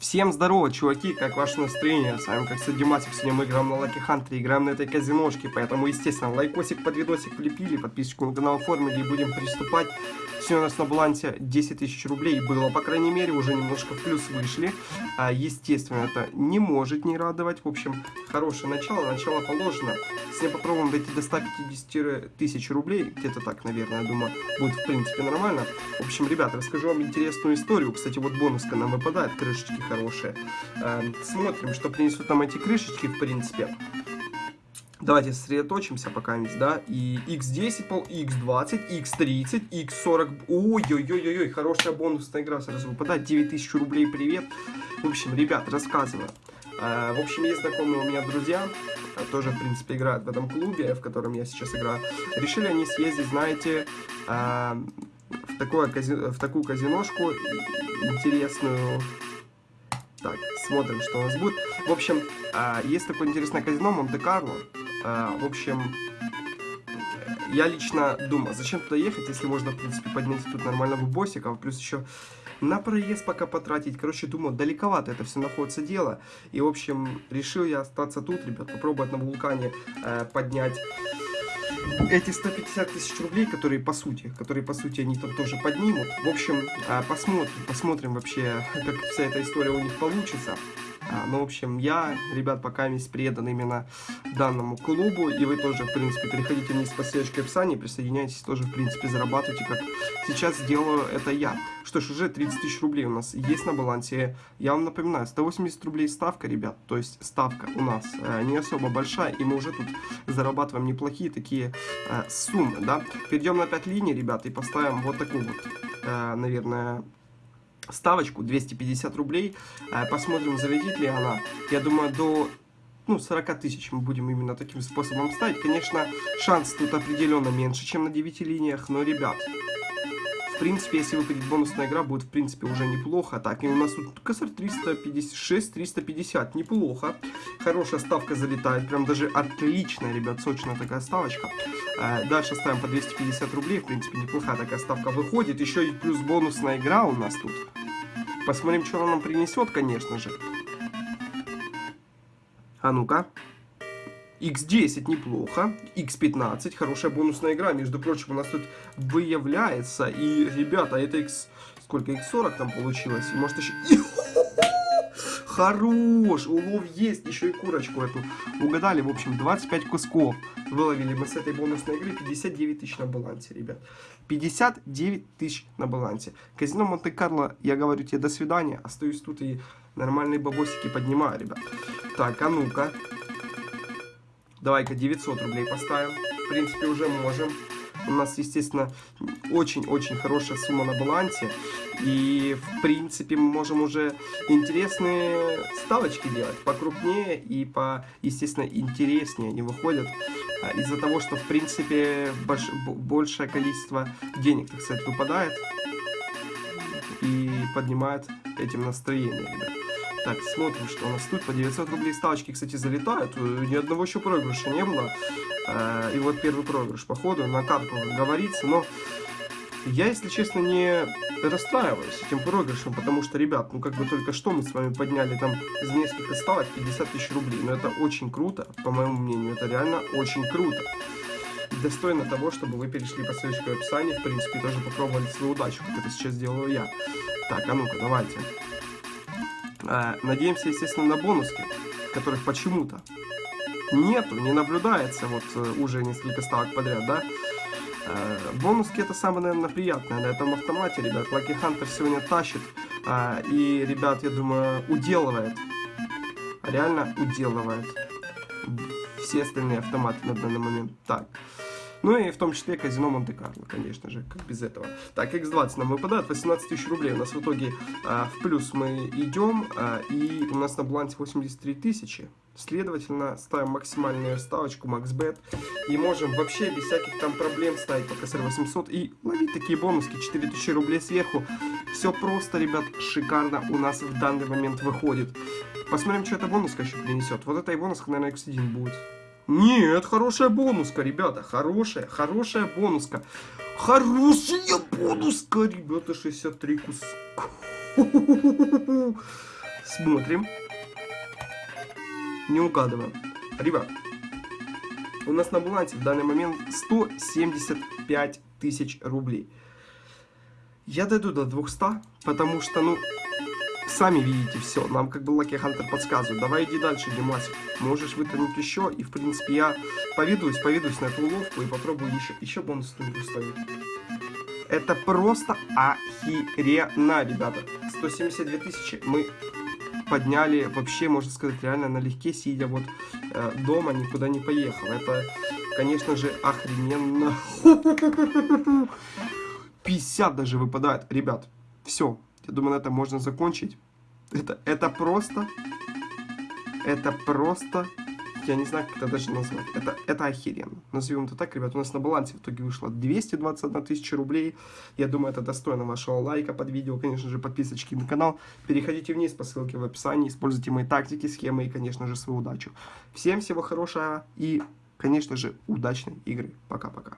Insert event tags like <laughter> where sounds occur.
Всем здорово, чуваки, как ваше настроение? С вами, как Садимасик, сегодня мы играем на Лаки Хантере, играем на этой казиношке, поэтому, естественно, лайкосик под видосик влепили, подписочку на канал оформили и будем приступать. Сегодня у нас на балансе 10 тысяч рублей было, по крайней мере, уже немножко плюс вышли. А, естественно, это не может не радовать, в общем, хорошее начало, начало положено. Если попробуем дойти до 150 тысяч рублей, где-то так, наверное, я думаю, будет, в принципе, нормально. В общем, ребята, расскажу вам интересную историю. Кстати, вот бонуска нам выпадает, крышечки хорошие. Эм, смотрим, что принесут нам эти крышечки, в принципе. Давайте сосредоточимся пока, да, и x10, пол, x20, x30, x40, ой-ой-ой-ой, хорошая бонусная игра сразу выпадает, 9000 рублей, привет. В общем, ребят, рассказываю. Э, в общем, есть знакомые у меня друзья, э, тоже, в принципе, играют в этом клубе, в котором я сейчас играю. Решили они съездить, знаете, э, в, такое, в такую казиношку интересную, так, смотрим, что у нас будет. В общем, а, есть такое интересное казино Монте-Карло. А, в общем, я лично думал, зачем туда ехать, если можно, в принципе, поднять тут нормального боссика, плюс еще на проезд пока потратить. Короче, думал, далековато это все находится дело. И, в общем, решил я остаться тут, ребят, попробовать на вулкане э, поднять эти 150 тысяч рублей, которые по сути, которые по сути они там тоже поднимут. В общем, а, посмотрим, посмотрим вообще, <laughs> как вся эта история у них получится. А, ну, в общем, я, ребят, пока весь предан именно данному клубу, и вы тоже, в принципе, переходите вниз по ссылочке в описании, присоединяйтесь, тоже, в принципе, зарабатывайте, как сейчас делаю это я. Что ж, уже 30 тысяч рублей у нас есть на балансе. Я вам напоминаю, 180 рублей ставка, ребят, то есть ставка у нас э, не особо большая, и мы уже тут зарабатываем неплохие такие э, суммы, да. Перейдем на 5 линий, ребят, и поставим вот такую вот, э, наверное, ставочку 250 рублей. Э, посмотрим, залетит ли она. Я думаю, до ну, 40 тысяч мы будем именно таким способом ставить. Конечно, шанс тут определенно меньше, чем на 9 линиях, но, ребят, в принципе, если выпадет бонусная игра, будет, в принципе, уже неплохо. Так, и у нас тут косарь 356, 350, неплохо. Хорошая ставка залетает, прям даже отличная, ребят, сочная такая ставочка. Э, дальше ставим по 250 рублей, в принципе, неплохая такая ставка выходит. Еще и плюс бонусная игра у нас тут. Посмотрим, что она нам принесет, конечно же. А ну-ка. X10 неплохо, X15 хорошая бонусная игра, между прочим, у нас тут выявляется, и, ребята, это X... Сколько? X40 там получилось, и может еще... Хорош! Улов есть, еще и курочку эту угадали. В общем, 25 кусков выловили мы с этой бонусной игры. 59 тысяч на балансе, ребят. 59 тысяч на балансе. Казино Монте-Карло, я говорю тебе до свидания. Остаюсь тут и нормальные бабосики поднимаю, ребят. Так, а ну-ка. Давай-ка 900 рублей поставим. В принципе, уже можем. У нас, естественно, очень-очень хорошая сумма на балансе. И, в принципе, мы можем уже интересные ставочки делать. Покрупнее и, по, естественно, интереснее они выходят. А, из-за того, что, в принципе, больш, большее количество денег, так сказать, выпадает. И поднимает этим настроение, ребят. Так, смотрим, что у нас тут. По 900 рублей ставочки, кстати, залетают. Ни одного еще проигрыша не было. Э, и вот первый проигрыш, походу, на карту говорится. Но я, если честно, не расстраиваюсь этим проигрышем, потому что, ребят, ну как бы только что мы с вами подняли там за несколько ставок 50 тысяч рублей. Но это очень круто, по моему мнению, это реально очень круто. достойно того, чтобы вы перешли по ссылочке в описании, в принципе, тоже попробовали свою удачу, как это сейчас делаю я. Так, а ну-ка, давайте. А, надеемся, естественно, на бонуски, которых почему-то нету, не наблюдается вот э, уже несколько ставок подряд, да. А, бонуски это самое, наверное, приятное на этом автомате, ребят. Lucky Hunter сегодня тащит. А, и, ребят, я думаю, уделывает. Реально уделывает. Все остальные автоматы на данный момент. Так. Ну и в том числе казино Монте-Карло, конечно же, как без этого. Так, X20 нам выпадает, 18 тысяч рублей. У нас в итоге а, в плюс мы идем, а, и у нас на балансе 83 тысячи. Следовательно, ставим максимальную ставочку MaxBet и можем вообще без всяких там проблем ставить по КСР 800 и ловить такие бонуски 4000 рублей сверху. Все просто, ребят, шикарно у нас в данный момент выходит. Посмотрим, что эта бонуска еще принесет. Вот эта и бонуска, наверное, X1 будет. Нет, хорошая бонуска, ребята. Хорошая, хорошая бонуска. Хорошая бонуска, ребята. 63 куска. <laughs> Смотрим. Не угадываем. Ребят, у нас на балансе в данный момент 175 тысяч рублей. Я дойду до 200, потому что, ну, сами видите все. Нам как бы Lucky Hunter подсказывает. Давай иди дальше, Димасик. Можешь вытянуть еще. И, в принципе, я поведусь, поведусь на эту уловку и попробую еще, еще бонус студию ставить. Это просто охеренно, ребята. 172 тысячи мы подняли вообще, можно сказать, реально налегке, сидя вот э, дома, никуда не поехал. Это, конечно же, охрененно. <laughs> 50 даже выпадает. Ребят, все. Я думаю, на этом можно закончить. Это, это просто... Это просто... Я не знаю, как это даже назвать. Это, это охеренно. Назовем это так, ребят. У нас на балансе в итоге вышло 221 тысяча рублей. Я думаю, это достойно вашего лайка под видео. Конечно же, подписочки на канал. Переходите вниз по ссылке в описании. Используйте мои тактики, схемы и, конечно же, свою удачу. Всем всего хорошего и, конечно же, удачной игры. Пока-пока.